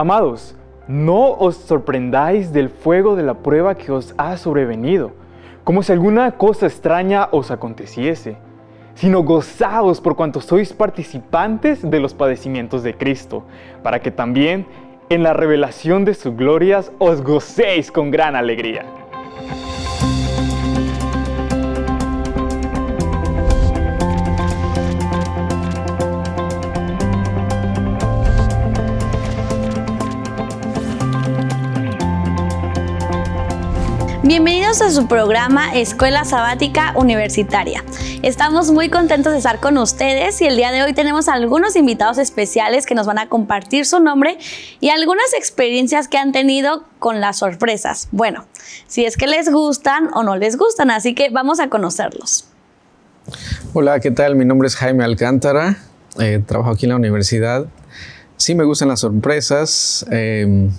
Amados, no os sorprendáis del fuego de la prueba que os ha sobrevenido, como si alguna cosa extraña os aconteciese, sino gozaos por cuanto sois participantes de los padecimientos de Cristo, para que también en la revelación de sus glorias os gocéis con gran alegría. Bienvenidos a su programa Escuela Sabática Universitaria. Estamos muy contentos de estar con ustedes y el día de hoy tenemos algunos invitados especiales que nos van a compartir su nombre y algunas experiencias que han tenido con las sorpresas. Bueno, si es que les gustan o no les gustan, así que vamos a conocerlos. Hola, ¿qué tal? Mi nombre es Jaime Alcántara, eh, trabajo aquí en la universidad. Sí me gustan las sorpresas. Em,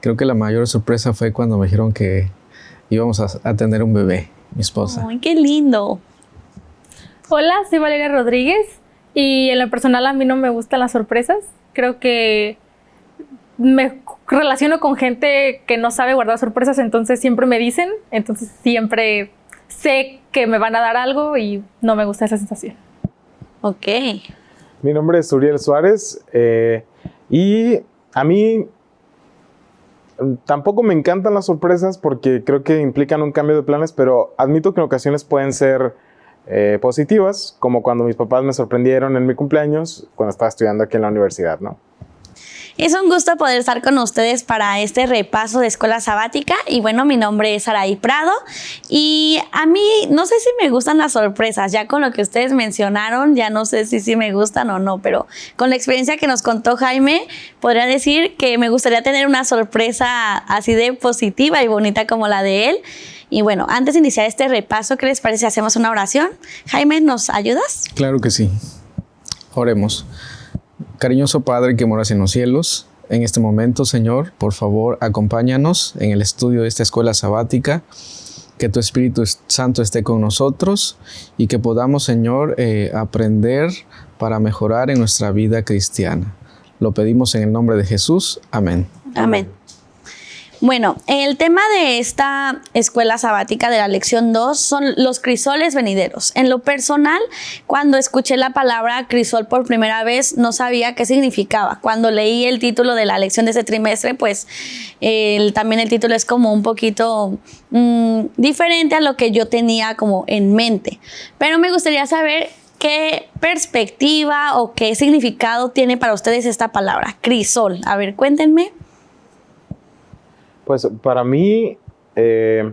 creo que la mayor sorpresa fue cuando me dijeron que íbamos a, tener un bebé, mi esposa. ¡Ay, qué lindo! Hola, soy Valeria Rodríguez y en lo personal a mí no me gustan las sorpresas. Creo que me relaciono con gente que no sabe guardar sorpresas, entonces siempre me dicen, entonces siempre sé que me van a dar algo y no me gusta esa sensación. Ok. Mi nombre es Uriel Suárez eh, y a mí Tampoco me encantan las sorpresas porque creo que implican un cambio de planes, pero admito que en ocasiones pueden ser eh, positivas, como cuando mis papás me sorprendieron en mi cumpleaños cuando estaba estudiando aquí en la universidad, ¿no? Es un gusto poder estar con ustedes para este repaso de escuela sabática y bueno, mi nombre es Araí Prado y a mí no sé si me gustan las sorpresas, ya con lo que ustedes mencionaron, ya no sé si sí me gustan o no, pero con la experiencia que nos contó Jaime, podría decir que me gustaría tener una sorpresa así de positiva y bonita como la de él. Y bueno, antes de iniciar este repaso, ¿qué les parece si hacemos una oración? Jaime, ¿nos ayudas? Claro que sí. Oremos. Cariñoso Padre que moras en los cielos, en este momento, Señor, por favor, acompáñanos en el estudio de esta escuela sabática, que tu Espíritu Santo esté con nosotros y que podamos, Señor, eh, aprender para mejorar en nuestra vida cristiana. Lo pedimos en el nombre de Jesús. Amén. Amén. Bueno, el tema de esta escuela sabática de la lección 2 son los crisoles venideros. En lo personal, cuando escuché la palabra crisol por primera vez, no sabía qué significaba. Cuando leí el título de la lección de ese trimestre, pues también el título es como un poquito mm, diferente a lo que yo tenía como en mente. Pero me gustaría saber ¿Qué perspectiva o qué significado tiene para ustedes esta palabra, crisol? A ver, cuéntenme. Pues para mí, eh,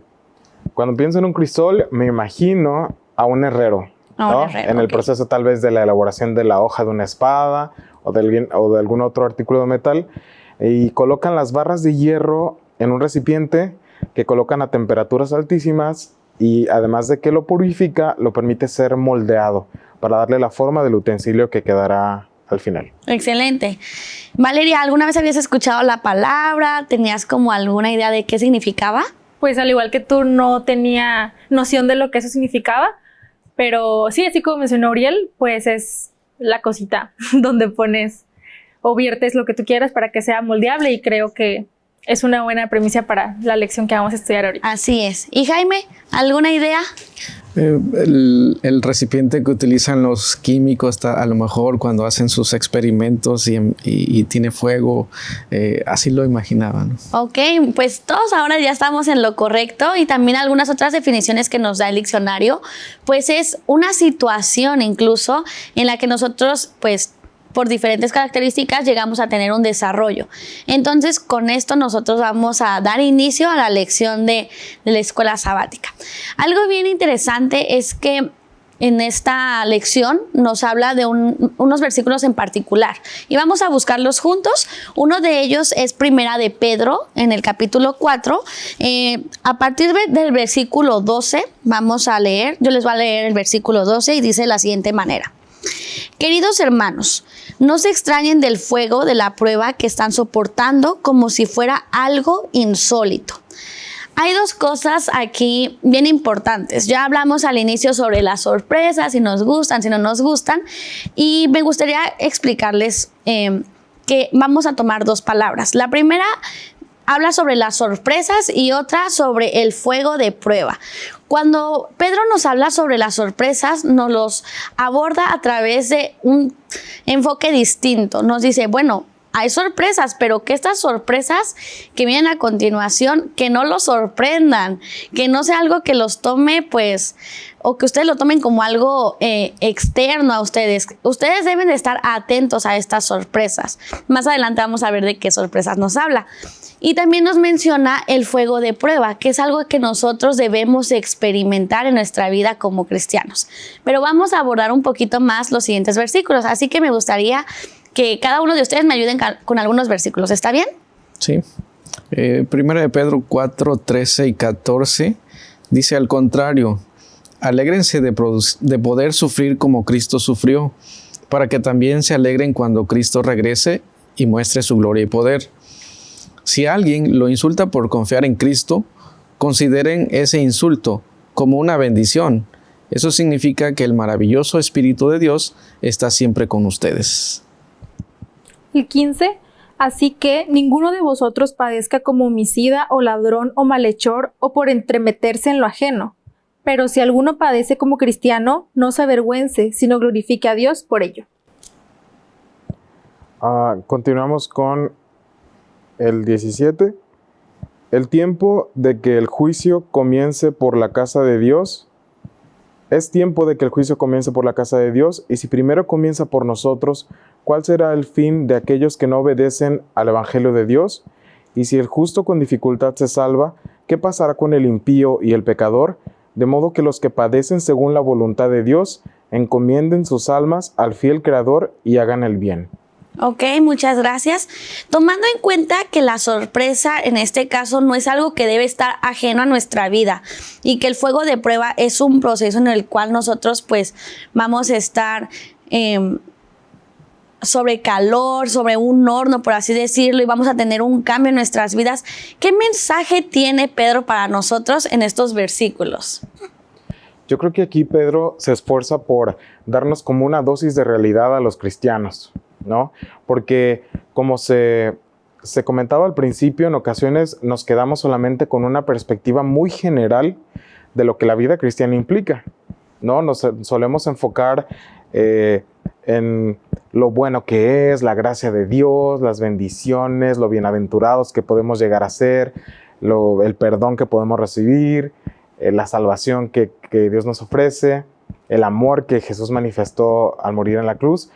cuando pienso en un crisol, me imagino a un herrero. en el proceso tal vez de la elaboración de la hoja de una espada o de, o de algún otro artículo de metal. Y colocan las barras de hierro en un recipiente que colocan a temperaturas altísimas y además de que lo purifica, lo permite ser moldeado para darle la forma del utensilio que quedará al final. Excelente. Valeria, ¿alguna vez habías escuchado la palabra? ¿Tenías como alguna idea de qué significaba? Pues al igual que tú no tenía noción de lo que eso significaba, pero sí, así como mencionó Uriel, pues es la cosita donde pones o viertes lo que tú quieras para que sea moldeable y creo que es una buena premisa para la lección que vamos a estudiar ahorita. Así es. ¿Y Jaime, alguna idea? Eh, el, recipiente que utilizan los químicos a lo mejor cuando hacen sus experimentos y, tiene fuego, eh, así lo imaginaban. Ok, pues todos ahora ya estamos en lo correcto y también algunas otras definiciones que nos da el diccionario, pues es una situación incluso en la que nosotros pues por diferentes características llegamos a tener un desarrollo. Entonces, con esto nosotros vamos a dar inicio a la lección de, la escuela sabática. Algo bien interesante es que en esta lección nos habla de unos versículos en particular y vamos a buscarlos juntos. Uno de ellos es Primera de Pedro en el capítulo 4. Eh, a partir del versículo 12 vamos a leer, yo les voy a leer el versículo 12 y dice de la siguiente manera. Queridos hermanos, no se extrañen del fuego de la prueba que están soportando como si fuera algo insólito. Hay dos cosas aquí bien importantes. Ya hablamos al inicio sobre las sorpresas, si nos gustan, si no nos gustan, y me gustaría explicarles eh, que vamos a tomar dos palabras. La primera habla sobre las sorpresas y otra sobre el fuego de prueba. Cuando Pedro nos habla sobre las sorpresas, nos los aborda a través de un enfoque distinto. Nos dice, bueno, hay sorpresas, pero que estas sorpresas que vienen a continuación, que no los sorprendan, que no sea algo que los tome, pues, o que ustedes lo tomen como algo eh, externo a ustedes. Ustedes deben de estar atentos a estas sorpresas. Más adelante vamos a ver de qué sorpresas nos habla. Y también nos menciona el fuego de prueba, que es algo que nosotros debemos experimentar en nuestra vida como cristianos. Pero vamos a abordar un poquito más los siguientes versículos, así que me gustaría que cada uno de ustedes me ayuden con algunos versículos. ¿Está bien? Sí. Eh, primero de Pedro 4, 13 y 14 dice al contrario, alégrense de poder sufrir como Cristo sufrió, para que también se alegren cuando Cristo regrese y muestre su gloria y poder. Si alguien lo insulta por confiar en Cristo, consideren ese insulto como una bendición. Eso significa que el maravilloso Espíritu de Dios está siempre con ustedes. El 15. Así que ninguno de vosotros padezca como homicida o ladrón o malhechor o por entremeterse en lo ajeno. Pero si alguno padece como cristiano, no se avergüence, sino glorifique a Dios por ello. Ah, continuamos con el 17, el tiempo de que el juicio comience por la casa de Dios. Es tiempo de que el juicio comience por la casa de Dios y si primero comienza por nosotros, ¿cuál será el fin de aquellos que no obedecen al Evangelio de Dios? Y si el justo con dificultad se salva, ¿qué pasará con el impío y el pecador? De modo que los que padecen según la voluntad de Dios, encomienden sus almas al fiel Creador y hagan el bien. Ok, muchas gracias. Tomando en cuenta que la sorpresa en este caso no es algo que debe estar ajeno a nuestra vida y que el fuego de prueba es un proceso en el cual nosotros pues vamos a estar em, sobre calor, sobre un horno, por así decirlo, y vamos a tener un cambio en nuestras vidas. ¿Qué mensaje tiene Pedro para nosotros en estos versículos? Yo creo que aquí Pedro se esfuerza por darnos como una dosis de realidad a los cristianos. ¿No? Porque como se, comentaba al principio, en ocasiones nos quedamos solamente con una perspectiva muy general de lo que la vida cristiana implica, ¿no? Nos solemos enfocar eh, en lo bueno que es, la gracia de Dios, las bendiciones, lo bienaventurados que podemos llegar a ser, el perdón que podemos recibir, eh, la salvación que, que Dios nos ofrece, el amor que Jesús manifestó al morir en la cruz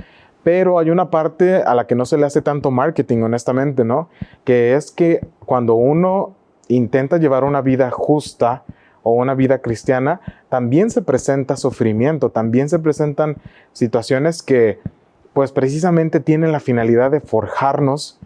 pero hay una parte a la que no se le hace tanto marketing, honestamente, ¿no? Que es que cuando uno intenta llevar una vida justa o una vida cristiana, también se presenta sufrimiento, también se presentan situaciones que pues precisamente tienen la finalidad de forjarnos,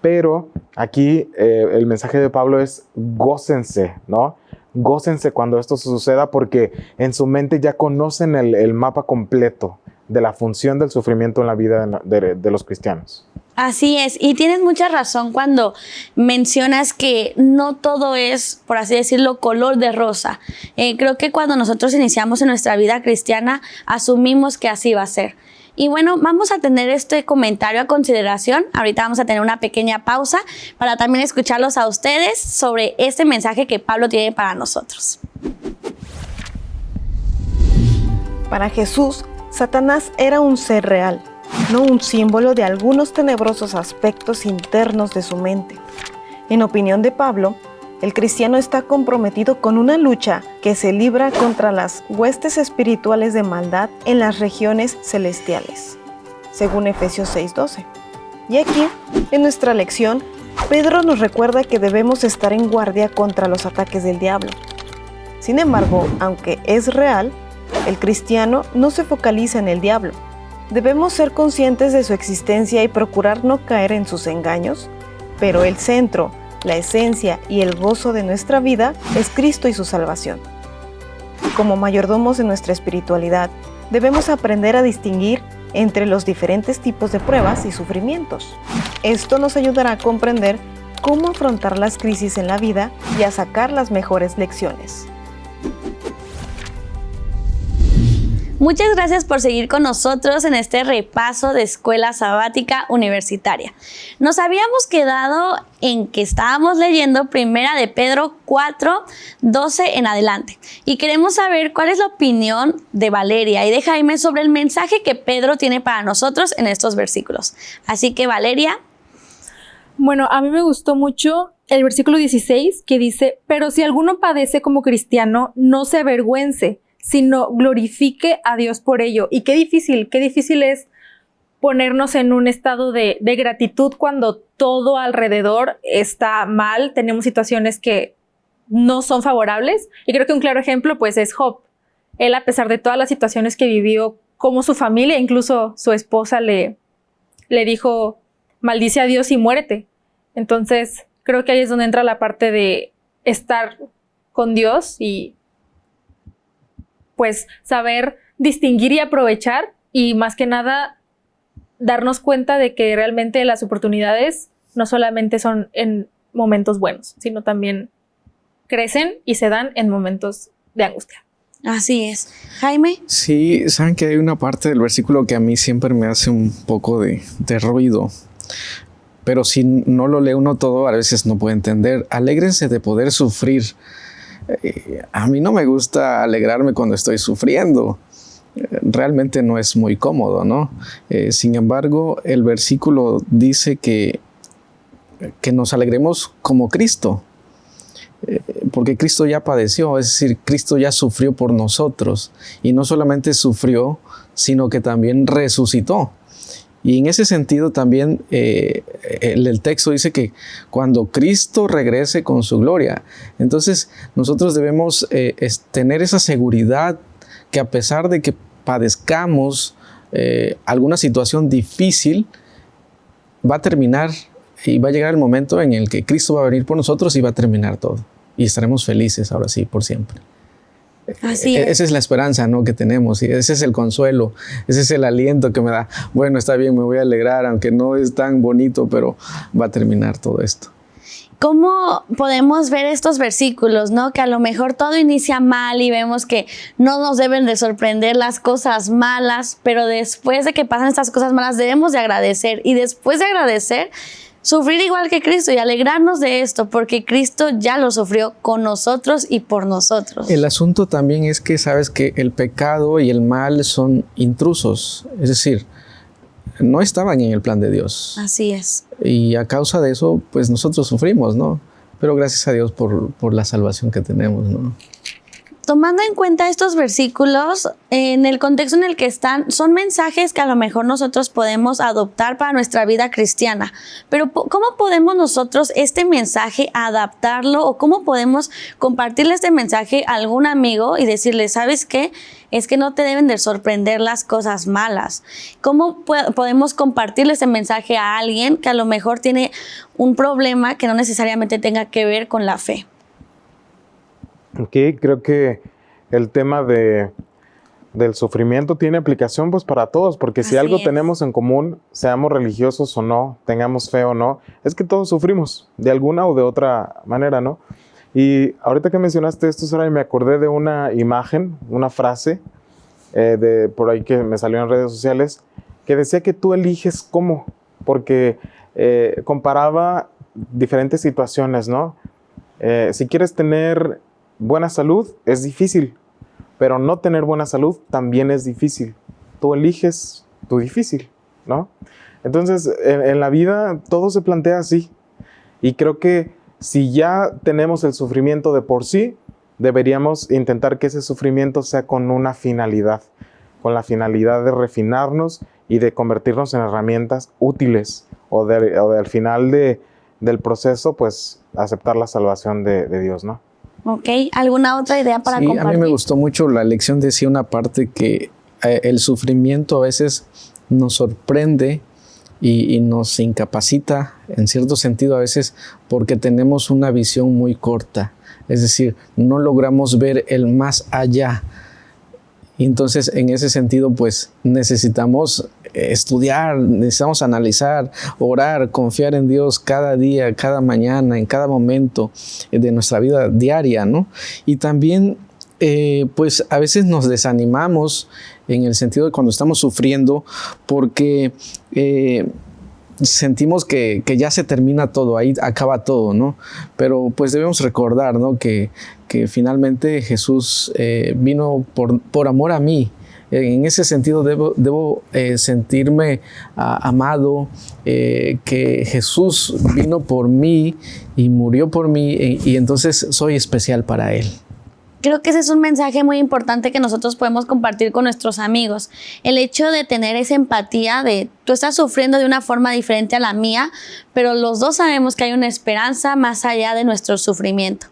pero aquí eh, el mensaje de Pablo es gócense, ¿no? Gócense cuando esto suceda porque en su mente ya conocen el mapa completo de la función del sufrimiento en la vida de, los cristianos. Así es, y tienes mucha razón cuando mencionas que no todo es, por así decirlo, color de rosa. Eh, creo que cuando nosotros iniciamos en nuestra vida cristiana, asumimos que así va a ser. Y bueno, vamos a tener este comentario a consideración. Ahorita vamos a tener una pequeña pausa para también escucharlos a ustedes sobre este mensaje que Pablo tiene para nosotros. Para Jesús, Satanás era un ser real, no un símbolo de algunos tenebrosos aspectos internos de su mente. En opinión de Pablo, el cristiano está comprometido con una lucha que se libra contra las huestes espirituales de maldad en las regiones celestiales, según Efesios 6:12. Y aquí, en nuestra lección, Pedro nos recuerda que debemos estar en guardia contra los ataques del diablo. Sin embargo, aunque es real, el cristiano no se focaliza en el diablo. Debemos ser conscientes de su existencia y procurar no caer en sus engaños, pero el centro, la esencia y el gozo de nuestra vida es Cristo y su salvación. Como mayordomos de nuestra espiritualidad, debemos aprender a distinguir entre los diferentes tipos de pruebas y sufrimientos. Esto nos ayudará a comprender cómo afrontar las crisis en la vida y a sacar las mejores lecciones. Muchas gracias por seguir con nosotros en este repaso de Escuela Sabática Universitaria. Nos habíamos quedado en que estábamos leyendo Primera de Pedro 4, 12 en adelante y queremos saber cuál es la opinión de Valeria y de Jaime sobre el mensaje que Pedro tiene para nosotros en estos versículos. Así que Valeria. Bueno, a mí me gustó mucho el versículo 16 que dice, pero si alguno padece como cristiano, no se avergüence sino glorifique a Dios por ello. Y qué difícil, qué difícil es ponernos en un estado de, gratitud cuando todo alrededor está mal, tenemos situaciones que no son favorables. Y creo que un claro ejemplo pues es Job. Él a pesar de todas las situaciones que vivió, como su familia, incluso su esposa le, le dijo, maldice a Dios y muérete. Entonces creo que ahí es donde entra la parte de estar con Dios y pues saber distinguir y aprovechar y más que nada darnos cuenta de que realmente las oportunidades no solamente son en momentos buenos, sino también crecen y se dan en momentos de angustia. Así es. Jaime. Sí, saben que hay una parte del versículo que a mí siempre me hace un poco de, de ruido. Pero si no lo lee uno todo, a veces no puede entender. Alégrense de poder sufrir a mí no me gusta alegrarme cuando estoy sufriendo. Realmente no es muy cómodo, ¿no? Eh, sin embargo, el versículo dice que, que nos alegremos como Cristo, eh, porque Cristo ya padeció, es decir, Cristo ya sufrió por nosotros y no solamente sufrió, sino que también resucitó. Y en ese sentido también eh, el, texto dice que cuando Cristo regrese con su gloria, entonces nosotros debemos eh, tener esa seguridad que a pesar de que padezcamos eh, alguna situación difícil, va a terminar y va a llegar el momento en el que Cristo va a venir por nosotros y va a terminar todo. Y estaremos felices ahora sí, por siempre. Así e-, Esa es la esperanza ¿no? que tenemos y ese es el consuelo, ese es el aliento que me da. Bueno, está bien, me voy a alegrar, aunque no es tan bonito, pero va a terminar todo esto. ¿Cómo podemos ver estos versículos, no? Que a lo mejor todo inicia mal y vemos que no nos deben de sorprender las cosas malas, pero después de que pasan estas cosas malas debemos de agradecer y después de agradecer sufrir igual que Cristo y alegrarnos de esto, porque Cristo ya lo sufrió con nosotros y por nosotros. El asunto también es que sabes que el pecado y el mal son intrusos, es decir, no estaban en el plan de Dios. Así es. Y a causa de eso, pues nosotros sufrimos, ¿no? Pero gracias a Dios por, por la salvación que tenemos, ¿no? Tomando en cuenta estos versículos, en el contexto en el que están, son mensajes que a lo mejor nosotros podemos adoptar para nuestra vida cristiana. Pero ¿cómo podemos nosotros este mensaje adaptarlo o cómo podemos compartirle este mensaje a algún amigo y decirle, ¿sabes qué? Es que no te deben de sorprender las cosas malas. ¿Cómo podemos compartirle este mensaje a alguien que a lo mejor tiene un problema que no necesariamente tenga que ver con la fe? Aquí creo que el tema de, del sufrimiento tiene aplicación pues para todos, porque si algo tenemos en común, seamos religiosos o no, tengamos fe o no, es que todos sufrimos de alguna o de otra manera, ¿no? Y ahorita que mencionaste esto, Sara, me acordé de una imagen, una frase eh, de por ahí que me salió en redes sociales, que decía que tú eliges cómo, porque eh, comparaba diferentes situaciones, ¿no? Eh, si quieres tener buena salud es difícil, pero no tener buena salud también es difícil. Tú eliges tu difícil, ¿no? Entonces, en, la vida todo se plantea así. Y creo que si ya tenemos el sufrimiento de por sí, deberíamos intentar que ese sufrimiento sea con una finalidad, con la finalidad de refinarnos y de convertirnos en herramientas útiles o, de, al final de, del proceso, pues aceptar la salvación de, de Dios, ¿no? Ok, ¿alguna otra idea para sí, A mí me gustó mucho la lección, decía una parte que eh, el sufrimiento a veces nos sorprende y, y, nos incapacita en cierto sentido a veces porque tenemos una visión muy corta. Es decir, no logramos ver el más allá y entonces, en ese sentido, pues necesitamos estudiar, necesitamos analizar, orar, confiar en Dios cada día, cada mañana, en cada momento de nuestra vida diaria, ¿no? Y también, eh, pues a veces nos desanimamos en el sentido de cuando estamos sufriendo, porque eh, sentimos que, ya se termina todo, ahí acaba todo, ¿no? Pero pues debemos recordar, ¿no? Que, que finalmente Jesús eh, vino por, por amor a mí, en ese sentido debo, debo eh, sentirme ah, amado, eh, que Jesús vino por mí y murió por mí y, entonces soy especial para Él. Creo que ese es un mensaje muy importante que nosotros podemos compartir con nuestros amigos. El hecho de tener esa empatía de tú estás sufriendo de una forma diferente a la mía, pero los dos sabemos que hay una esperanza más allá de nuestro sufrimiento.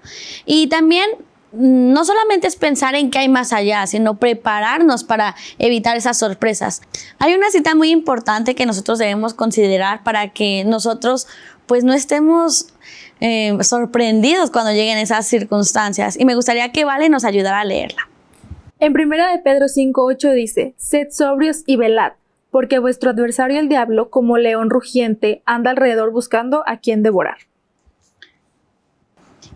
Y también no solamente es pensar en qué hay más allá, sino prepararnos para evitar esas sorpresas. Hay una cita muy importante que nosotros debemos considerar para que nosotros pues no estemos eh, sorprendidos cuando lleguen esas circunstancias y me gustaría que Vale nos ayudara a leerla. En primera de Pedro 5.8 dice, Sed sobrios y velad, porque vuestro adversario el diablo, como león rugiente, anda alrededor buscando a quien devorar.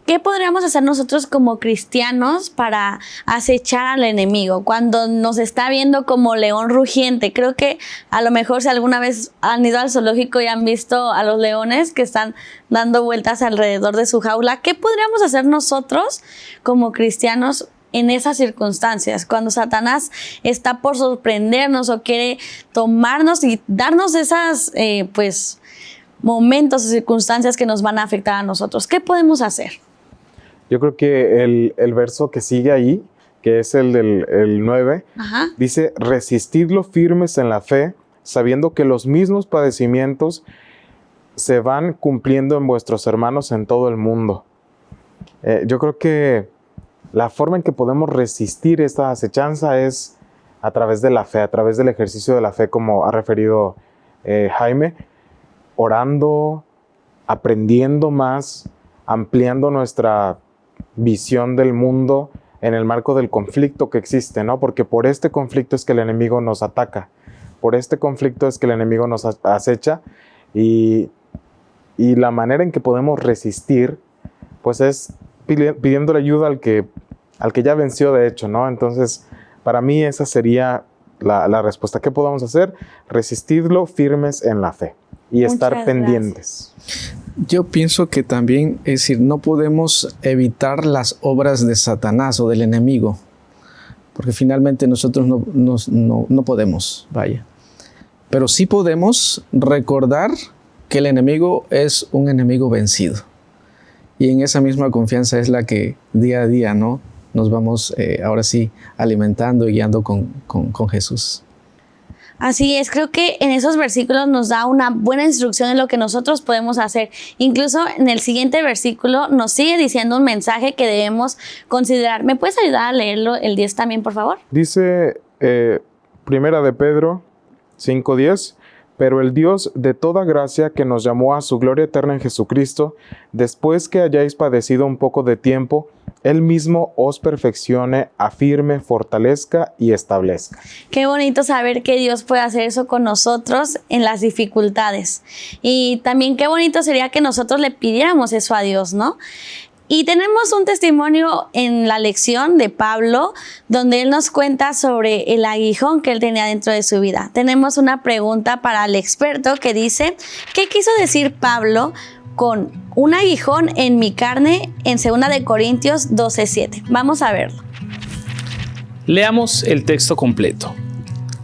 ¿Qué podríamos hacer nosotros como cristianos para acechar al enemigo cuando nos está viendo como león rugiente? Creo que a lo mejor si alguna vez han ido al zoológico y han visto a los leones que están dando vueltas alrededor de su jaula, ¿qué podríamos hacer nosotros como cristianos en esas circunstancias, cuando Satanás está por sorprendernos o quiere tomarnos y darnos esas, eh, pues, momentos o circunstancias que nos van a afectar a nosotros. ¿Qué podemos hacer? Yo creo que el, verso que sigue ahí, que es el del 9, dice, resistidlo firmes en la fe, sabiendo que los mismos padecimientos se van cumpliendo en vuestros hermanos en todo el mundo. Eh, yo creo que la forma en que podemos resistir esta acechanza es a través de la fe, a través del ejercicio de la fe, como ha referido eh, Jaime, orando, aprendiendo más, ampliando nuestra visión del mundo en el marco del conflicto que existe, ¿no? Porque por este conflicto es que el enemigo nos ataca, por este conflicto es que el enemigo nos acecha y, y la manera en que podemos resistir, pues es pidiendo ayuda al que, al que ya venció de hecho, ¿no? Entonces, para mí esa sería la, la respuesta. ¿Qué podemos hacer? Resistirlo firmes en la fe y estar pendientes. Yo pienso que también, es decir, no podemos evitar las obras de Satanás o del enemigo, porque finalmente nosotros no, no, podemos, vaya. Pero sí podemos recordar que el enemigo es un enemigo vencido. Y en esa misma confianza es la que día a día, ¿no? Nos vamos eh, ahora sí alimentando y guiando con, con Jesús. Así es, creo que en esos versículos nos da una buena instrucción en lo que nosotros podemos hacer. Incluso en el siguiente versículo nos sigue diciendo un mensaje que debemos considerar. ¿Me puedes ayudar a leerlo el 10 también, por favor? Dice eh, Primera de Pedro 5.10 pero el Dios de toda gracia que nos llamó a su gloria eterna en Jesucristo, después que hayáis padecido un poco de tiempo, Él mismo os perfeccione, afirme, fortalezca y establezca. Qué bonito saber que Dios puede hacer eso con nosotros en las dificultades. Y también qué bonito sería que nosotros le pidiéramos eso a Dios, ¿no? Y tenemos un testimonio en la lección de Pablo donde él nos cuenta sobre el aguijón que él tenía dentro de su vida. Tenemos una pregunta para el experto que dice, ¿qué quiso decir Pablo con un aguijón en mi carne en 2 de Corintios 12:7? Vamos a verlo. Leamos el texto completo.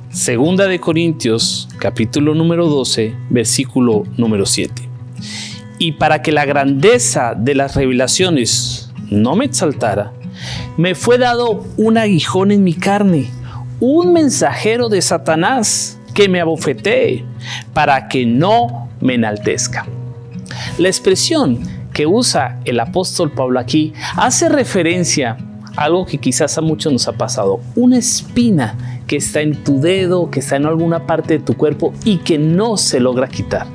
Segunda de Corintios, capítulo número 12, versículo número 7 y para que la grandeza de las revelaciones no me exaltara, me fue dado un aguijón en mi carne, un mensajero de Satanás que me abofetee para que no me enaltezca. La expresión que usa el apóstol Pablo aquí hace referencia a algo que quizás a muchos nos ha pasado, una espina que está en tu dedo, que está en alguna parte de tu cuerpo y que no se logra quitar.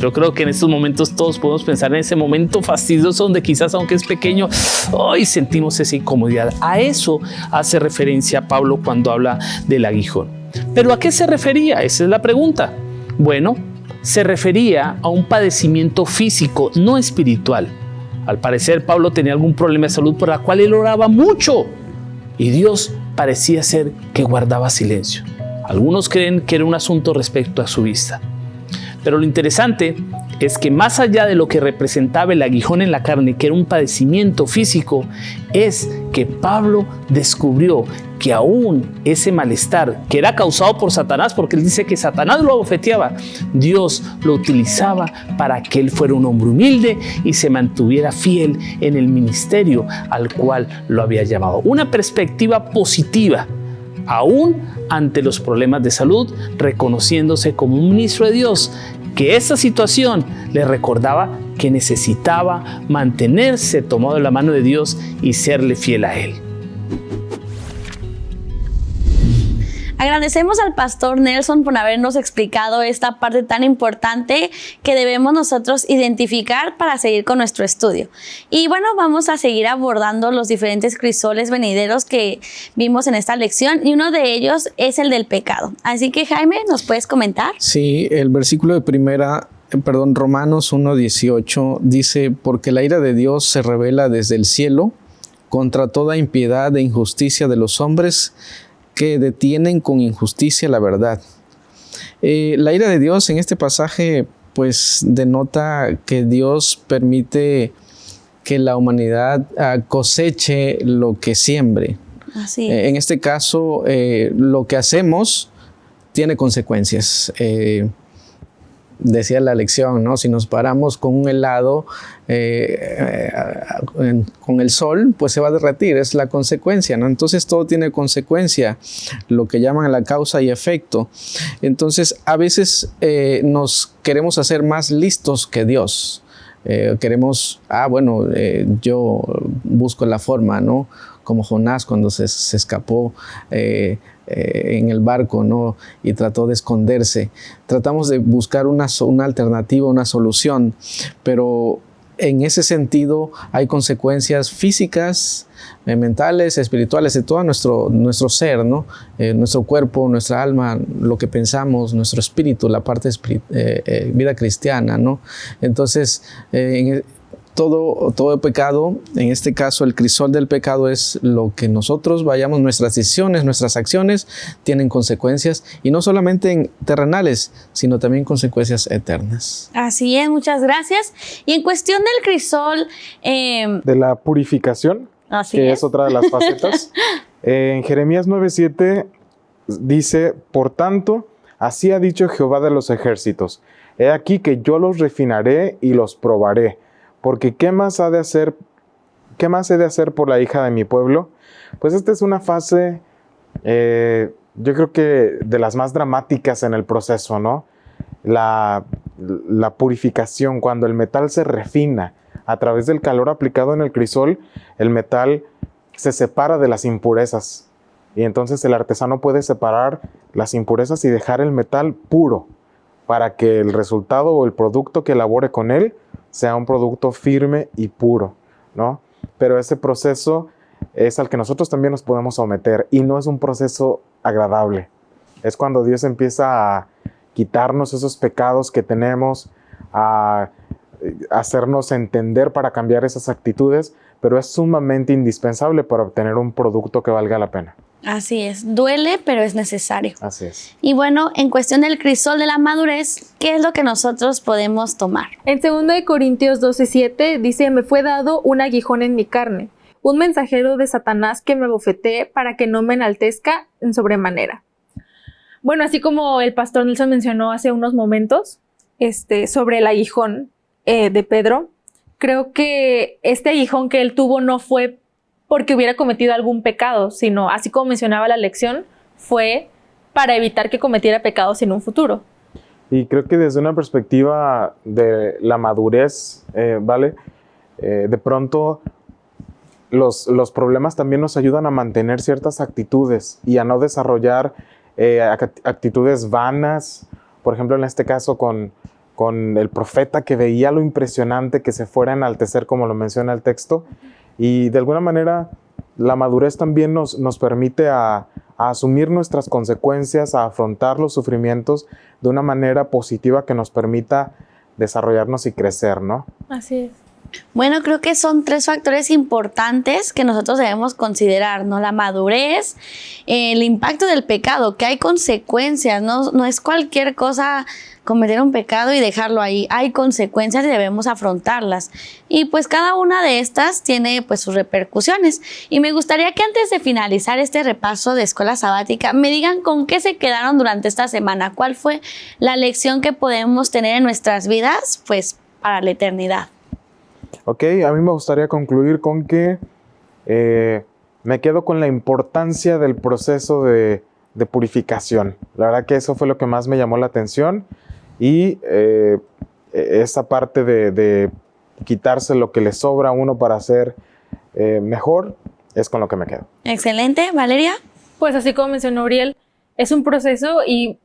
Yo creo que en estos momentos todos podemos pensar en ese momento fastidioso donde quizás aunque es pequeño, hoy sentimos esa incomodidad. A eso hace referencia Pablo cuando habla del aguijón. Pero ¿a qué se refería? Esa es la pregunta. Bueno, se refería a un padecimiento físico, no espiritual. Al parecer Pablo tenía algún problema de salud por la cual él oraba mucho y Dios parecía ser que guardaba silencio. Algunos creen que era un asunto respecto a su vista. Pero lo interesante es que más allá de lo que representaba el aguijón en la carne, que era un padecimiento físico, es que Pablo descubrió que aún ese malestar que era causado por Satanás, porque él dice que Satanás lo abofeteaba, Dios lo utilizaba para que él fuera un hombre humilde y se mantuviera fiel en el ministerio al cual lo había llamado. Una perspectiva positiva, aún ante los problemas de salud, reconociéndose como un ministro de Dios que esa situación le recordaba que necesitaba mantenerse tomado de la mano de Dios y serle fiel a Él. Agradecemos al pastor Nelson por habernos explicado esta parte tan importante que debemos nosotros identificar para seguir con nuestro estudio. Y bueno, vamos a seguir abordando los diferentes crisoles venideros que vimos en esta lección y uno de ellos es el del pecado. Así que Jaime, ¿nos puedes comentar? Sí, el versículo de primera eh, perdón, Romanos 1.18 dice, porque la ira de Dios se revela desde el cielo contra toda impiedad e injusticia de los hombres que detienen con injusticia la verdad. Eh, la ira de Dios en este pasaje pues denota que Dios permite que la humanidad ah, coseche lo que siembre. Así eh, en este caso, eh, lo que hacemos tiene consecuencias decía la lección, ¿no? Si nos paramos con un helado eh, eh, con el sol, pues se va a derretir, es la consecuencia, ¿no? Entonces todo tiene consecuencia, lo que llaman la causa y efecto. Entonces a veces eh, nos queremos hacer más listos que Dios. queremos, ah, bueno, yo busco la forma, ¿no? Como Jonás cuando se, se escapó eh, en el barco ¿no? y trató de esconderse. Tratamos de buscar una, alternativa, una solución, pero en ese sentido hay consecuencias físicas, eh, mentales, espirituales de todo nuestro, nuestro ser, ¿no? Eh, nuestro cuerpo, nuestra alma, lo que pensamos, nuestro espíritu, la parte vida cristiana. ¿no? Entonces, en, todo, todo pecado, en este caso el crisol del pecado es lo que nosotros vayamos, nuestras decisiones, nuestras acciones tienen consecuencias y no solamente en terrenales, sino también consecuencias eternas. Así es, muchas gracias. Y en cuestión del crisol... Em, de la purificación, que es. otra de las facetas. en Jeremías 9:7 dice, por tanto, así ha dicho Jehová de los ejércitos, he aquí que yo los refinaré y los probaré porque ¿qué más ha de hacer, qué más he de hacer por la hija de mi pueblo? Pues esta es una fase, eh, yo creo que de las más dramáticas en el proceso, ¿no? La, la purificación, cuando el metal se refina a través del calor aplicado en el crisol, el metal se separa de las impurezas. Y entonces el artesano puede separar las impurezas y dejar el metal puro para que el resultado o el producto que elabore con él sea un producto firme y puro, ¿no? Pero ese proceso es al que nosotros también nos podemos someter y no es un proceso agradable. Es cuando Dios empieza a quitarnos esos pecados que tenemos, a hacernos entender para cambiar esas actitudes, pero es sumamente indispensable para obtener un producto que valga la pena. Así es, duele, pero es necesario. Así es. Y bueno, en cuestión del crisol de la madurez, ¿qué es lo que nosotros podemos tomar? En 2 Corintios 12:7 dice, me fue dado un aguijón en mi carne, un mensajero de Satanás que me bofetee para que no me enaltezca en sobremanera. Bueno, así como el pastor Nelson mencionó hace unos momentos este, sobre el aguijón eh, de Pedro, creo que este aguijón que él tuvo no fue porque hubiera cometido algún pecado, sino, así como mencionaba la lección, fue para evitar que cometiera pecados en un futuro. Y creo que desde una perspectiva de la madurez, eh, ¿vale? Eh, de pronto los, los, problemas también nos ayudan a mantener ciertas actitudes y a no desarrollar eh, actitudes vanas. Por ejemplo, en este caso con, con el profeta que veía lo impresionante que se fuera a enaltecer, como lo menciona el texto, y de alguna manera la madurez también nos, nos permite a, asumir nuestras consecuencias, a afrontar los sufrimientos de una manera positiva que nos permita desarrollarnos y crecer, ¿no? Así es. Bueno, creo que son tres factores importantes que nosotros debemos considerar, ¿no? La madurez, el impacto del pecado, que hay consecuencias, no, no es cualquier cosa cometer un pecado y dejarlo ahí. Hay consecuencias y debemos afrontarlas. Y pues cada una de estas tiene pues sus repercusiones. Y me gustaría que antes de finalizar este repaso de escuela sabática, me digan con qué se quedaron durante esta semana. ¿Cuál fue la lección que podemos tener en nuestras vidas pues para la eternidad? Ok, a mí me gustaría concluir con que eh, me quedo con la importancia del proceso de, de purificación. La verdad que eso fue lo que más me llamó la atención y eh, esa parte de, quitarse lo que le sobra a uno para hacer eh, mejor es con lo que me quedo. Excelente, Valeria. Pues así como mencionó Uriel, es un proceso y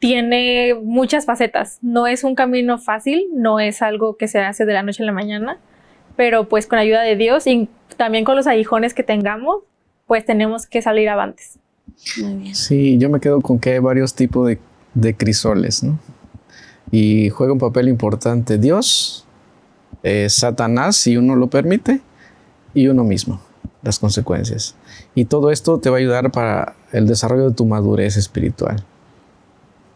tiene muchas facetas. No es un camino fácil, no es algo que se hace de la noche a la mañana, pero pues con ayuda de Dios y también con los aguijones que tengamos, pues tenemos que salir avantes. Sí, yo me quedo con que hay varios tipos de, de crisoles, ¿no? y juega un papel importante Dios, eh, Satanás, si uno lo permite, y uno mismo, las consecuencias. Y todo esto te va a ayudar para el desarrollo de tu madurez espiritual.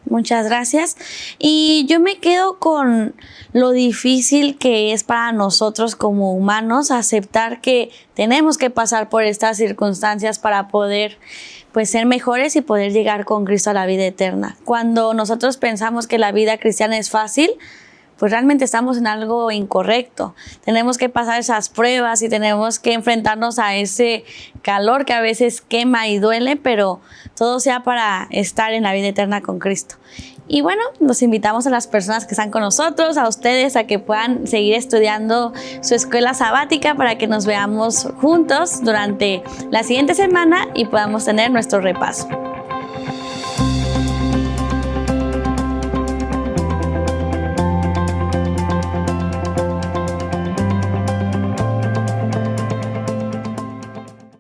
Muchas gracias. Y yo me quedo con lo difícil que es para nosotros como humanos aceptar que tenemos que pasar por estas circunstancias para poder pues ser mejores y poder llegar con Cristo a la vida eterna. Cuando nosotros pensamos que la vida cristiana es fácil, pues realmente estamos en algo incorrecto. Tenemos que pasar esas pruebas y tenemos que enfrentarnos a ese calor que a veces quema y duele, pero todo sea para estar en la vida eterna con Cristo. Y bueno, los invitamos a las personas que están con nosotros, a ustedes, a que puedan seguir estudiando su escuela sabática para que nos veamos juntos durante la siguiente semana y podamos tener nuestro repaso.